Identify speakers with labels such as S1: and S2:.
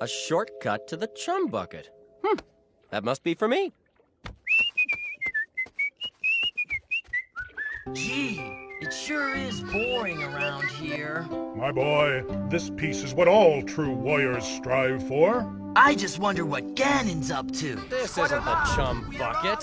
S1: A shortcut to the chum bucket. Hmm. That must be for me.
S2: Gee, it sure is boring around here.
S3: My boy, this piece is what all true warriors strive for.
S2: I just wonder what Ganon's up to.
S1: This isn't the chum bucket.